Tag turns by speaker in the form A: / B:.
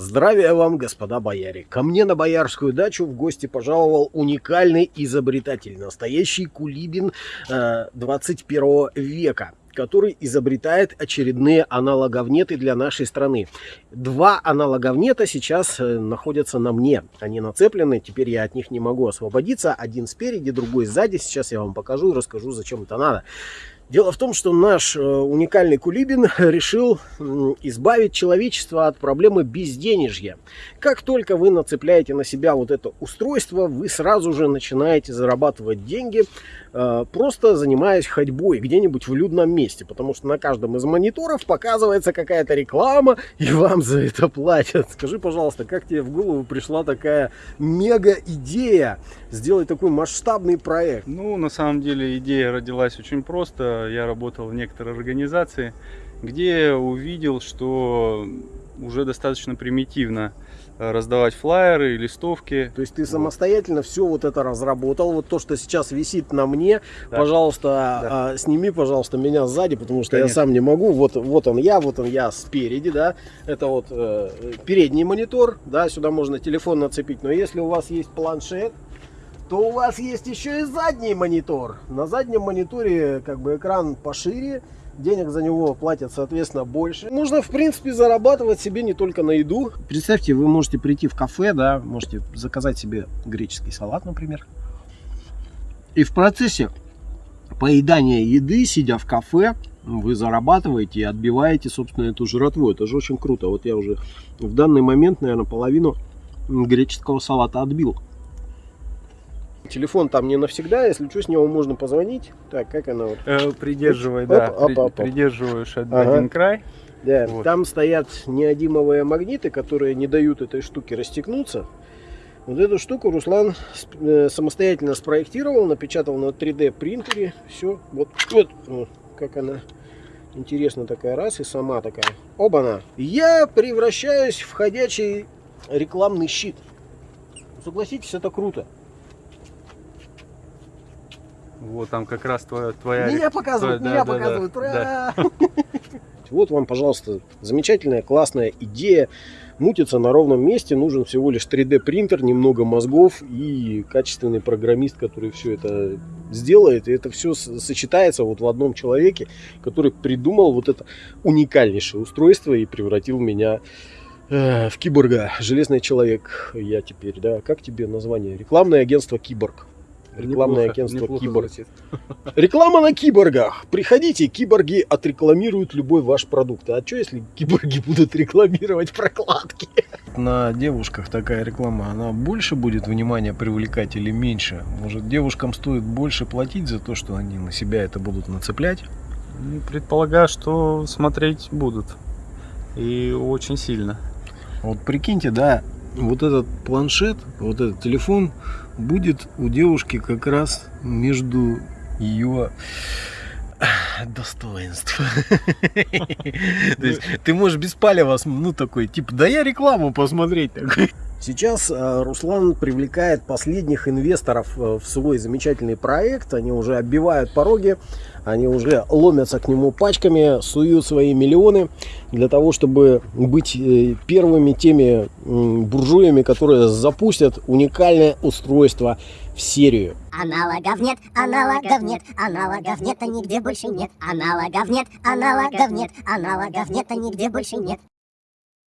A: Здравия вам, господа бояре! Ко мне на боярскую дачу в гости пожаловал уникальный изобретатель, настоящий кулибин э, 21 века который изобретает очередные аналоговнеты для нашей страны. Два аналоговнета сейчас э, находятся на мне. Они нацеплены, теперь я от них не могу освободиться. Один спереди, другой сзади. Сейчас я вам покажу и расскажу, зачем это надо. Дело в том, что наш э, уникальный Кулибин решил избавить человечество от проблемы безденежья. Как только вы нацепляете на себя вот это устройство, вы сразу же начинаете зарабатывать деньги, э, просто занимаясь ходьбой где-нибудь в людном месте. Потому что на каждом из мониторов показывается какая-то реклама, и вам за это платят. Скажи, пожалуйста, как тебе в голову пришла такая мега-идея сделать такой масштабный проект?
B: Ну, на самом деле идея родилась очень просто я работал в некоторой организации, где увидел, что уже достаточно примитивно э, раздавать флайеры, листовки.
A: То есть ты самостоятельно все вот это разработал. Вот то, что сейчас висит на мне, да. пожалуйста, да. а, сними, пожалуйста, меня сзади, потому что Конечно. я сам не могу. Вот, вот он я, вот он я спереди, да. Это вот э, передний монитор, да, сюда можно телефон нацепить. Но если у вас есть планшет, то у вас есть еще и задний монитор. На заднем мониторе как бы экран пошире, денег за него платят, соответственно, больше. Нужно, в принципе, зарабатывать себе не только на еду. Представьте, вы можете прийти в кафе, да, можете заказать себе греческий салат, например. И в процессе поедания еды, сидя в кафе, вы зарабатываете и отбиваете, собственно, эту жратву. Это же очень круто. Вот я уже в данный момент, наверное, половину греческого салата отбил. Телефон там не навсегда, если что, с него можно позвонить. Так, как она вот?
B: Э, придерживай, оп, да, оп, оп, оп. придерживаешь ага. один край.
A: Да, вот. там стоят неодимовые магниты, которые не дают этой штуке растекнуться. Вот эту штуку Руслан э, самостоятельно спроектировал, напечатал на 3D принтере. Все, вот, вот, вот как она интересно такая раз и сама такая. Оба-на! Я превращаюсь в ходячий рекламный щит. Согласитесь, это круто.
B: Вот там как раз твоя... твоя
A: меня показывают, твоя, меня да, показывают. Да, да. Вот вам, пожалуйста, замечательная, классная идея. Мутится на ровном месте, нужен всего лишь 3D принтер, немного мозгов и качественный программист, который все это сделает. И это все сочетается вот в одном человеке, который придумал вот это уникальнейшее устройство и превратил меня э, в киборга. Железный человек я теперь, да. Как тебе название? Рекламное агентство Киборг. Рекламное неплохо, агентство неплохо Киборг. Звучит. Реклама на киборгах. Приходите, киборги отрекламируют любой ваш продукт. А что если киборги будут рекламировать прокладки? На девушках такая реклама, она больше будет внимания привлекать или меньше? Может девушкам стоит больше платить за то, что они на себя это будут нацеплять?
B: Ну, предполагаю, что смотреть будут. И очень сильно.
A: Вот прикиньте, да, вот этот планшет, вот этот телефон будет у девушки как раз между ее достоинств. То есть ты можешь без палева, ну такой, типа, да я рекламу посмотреть такой. Сейчас э, Руслан привлекает последних инвесторов э, в свой замечательный проект. Они уже оббивают пороги, они уже ломятся к нему пачками, суют свои миллионы для того, чтобы быть э, первыми теми буржуями, которые запустят уникальное устройство в серию.
C: Аналогов нет, аналогов нет, аналогов нет, а нигде больше нет. Аналогов нет, аналогов нет, аналогов нет, а нигде больше нет.